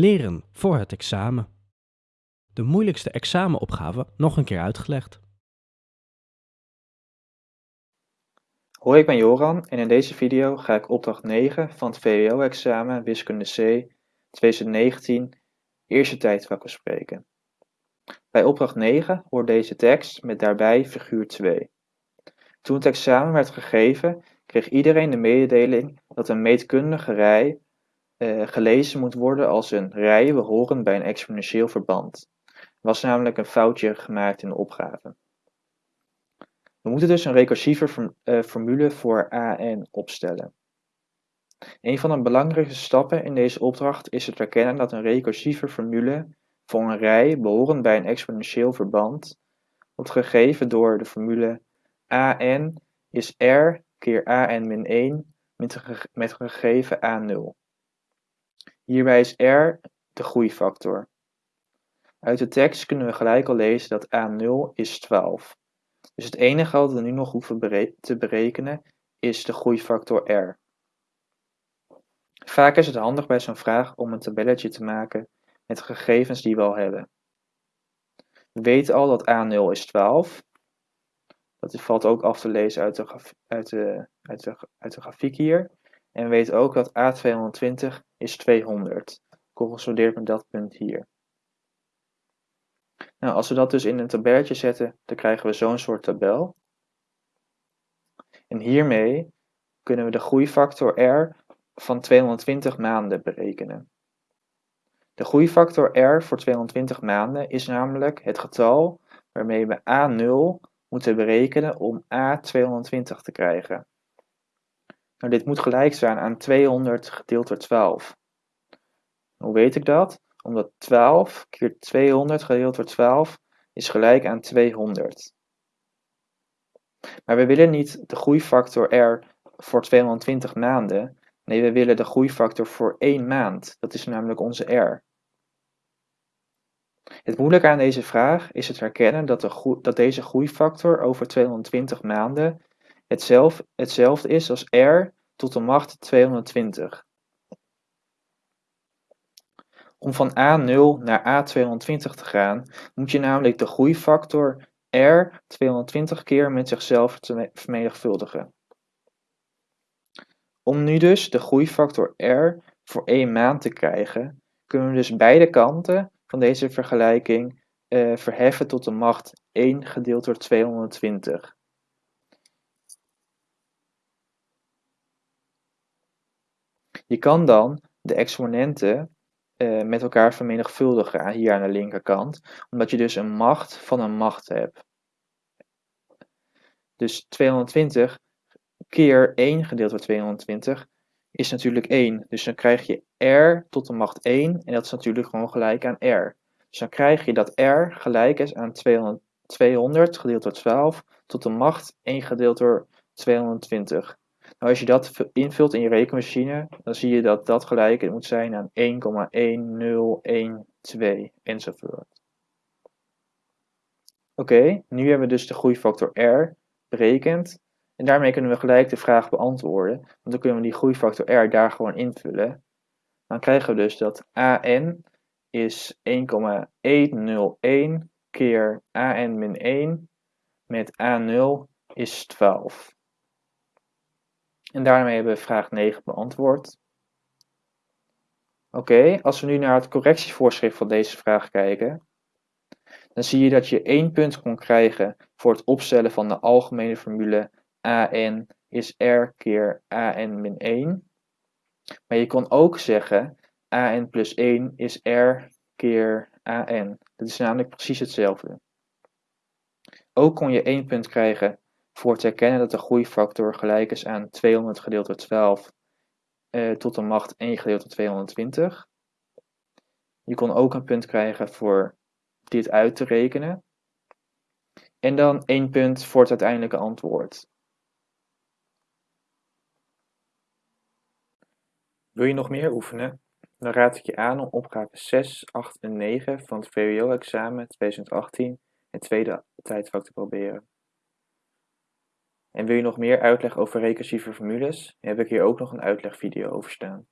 Leren voor het examen. De moeilijkste examenopgave nog een keer uitgelegd. Hoi, ik ben Joran en in deze video ga ik opdracht 9 van het VWO-examen Wiskunde C 2019 eerste tijdvak bespreken. Bij opdracht 9 hoort deze tekst met daarbij figuur 2. Toen het examen werd gegeven, kreeg iedereen de mededeling dat een meetkundige rij gelezen moet worden als een rij behorend bij een exponentieel verband. Er was namelijk een foutje gemaakt in de opgave. We moeten dus een recursieve uh, formule voor AN opstellen. Een van de belangrijkste stappen in deze opdracht is het erkennen dat een recursieve formule voor een rij behorend bij een exponentieel verband wordt gegeven door de formule AN is R keer AN min 1 met gegeven A0. Hierbij is R de groeifactor. Uit de tekst kunnen we gelijk al lezen dat A0 is 12. Dus het enige wat we nu nog hoeven te berekenen is de groeifactor R. Vaak is het handig bij zo'n vraag om een tabelletje te maken met gegevens die we al hebben. We weten al dat A0 is 12. Dat valt ook af te lezen uit de, uit de, uit de, uit de grafiek hier. En we weten ook dat A220 is 200. Correspondeert met dat punt hier. Nou, als we dat dus in een tabelletje zetten, dan krijgen we zo'n soort tabel. En hiermee kunnen we de groeifactor R van 220 maanden berekenen. De groeifactor R voor 220 maanden is namelijk het getal waarmee we A0 moeten berekenen om A220 te krijgen. Nou, dit moet gelijk staan aan 200 gedeeld door 12. Hoe weet ik dat? Omdat 12 keer 200 gedeeld door 12 is gelijk aan 200. Maar we willen niet de groeifactor R voor 220 maanden. Nee, we willen de groeifactor voor 1 maand. Dat is namelijk onze R. Het moeilijke aan deze vraag is het herkennen dat, de dat deze groeifactor over 220 maanden hetzelfde, hetzelfde is als r tot de macht 220. Om van A0 naar A220 te gaan, moet je namelijk de groeifactor R 220 keer met zichzelf vermenigvuldigen. Om nu dus de groeifactor R voor 1 maand te krijgen, kunnen we dus beide kanten van deze vergelijking uh, verheffen tot de macht 1 gedeeld door 220. Je kan dan de exponenten uh, met elkaar vermenigvuldigen hier aan de linkerkant, omdat je dus een macht van een macht hebt. Dus 220 keer 1 gedeeld door 220 is natuurlijk 1. Dus dan krijg je r tot de macht 1 en dat is natuurlijk gewoon gelijk aan r. Dus dan krijg je dat r gelijk is aan 200, 200 gedeeld door 12 tot de macht 1 gedeeld door 220. Als je dat invult in je rekenmachine, dan zie je dat dat gelijk moet zijn aan 1,1012 enzovoort. Oké, nu hebben we dus de groeifactor R berekend. En daarmee kunnen we gelijk de vraag beantwoorden. Want dan kunnen we die groeifactor R daar gewoon invullen. Dan krijgen we dus dat AN is 1,101 keer AN min 1 met A0 is 12. En daarmee hebben we vraag 9 beantwoord. Oké, als we nu naar het correctievoorschrift van deze vraag kijken, dan zie je dat je één punt kon krijgen voor het opstellen van de algemene formule an is r keer an min 1. Maar je kon ook zeggen an plus 1 is r keer an. Dat is namelijk precies hetzelfde. Ook kon je één punt krijgen voor te herkennen dat de groeifactor gelijk is aan 200 gedeeld door 12 uh, tot de macht 1 gedeeld door 220. Je kon ook een punt krijgen voor dit uit te rekenen. En dan één punt voor het uiteindelijke antwoord. Wil je nog meer oefenen? Dan raad ik je aan om opgave 6, 8 en 9 van het VWO-examen 2018 het tweede tijdvak te proberen. En wil je nog meer uitleg over recursieve formules? Heb ik hier ook nog een uitlegvideo over staan.